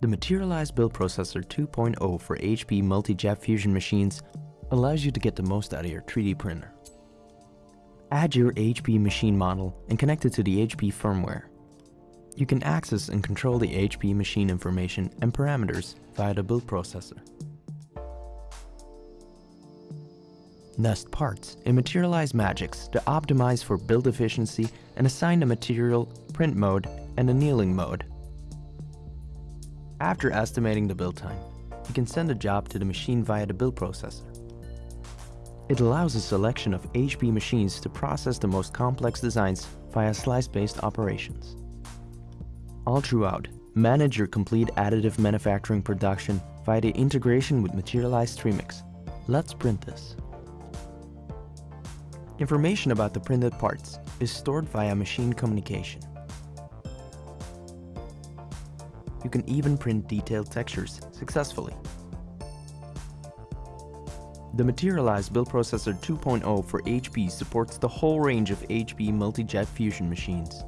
The Materialise Build Processor 2.0 for HP Multi-Jet Fusion machines allows you to get the most out of your 3D printer. Add your HP machine model and connect it to the HP firmware. You can access and control the HP machine information and parameters via the build processor. Nest parts and Materialise Magics to optimize for build efficiency and assign the material, print mode, and annealing mode. After estimating the build time, you can send a job to the machine via the build processor. It allows a selection of HP machines to process the most complex designs via slice-based operations. All throughout, manage your complete additive manufacturing production via the integration with Materialise Streamics. Let's print this. Information about the printed parts is stored via machine communication. You can even print detailed textures successfully. The Materialise Build Processor 2.0 for HP supports the whole range of HP Multi-Jet Fusion machines.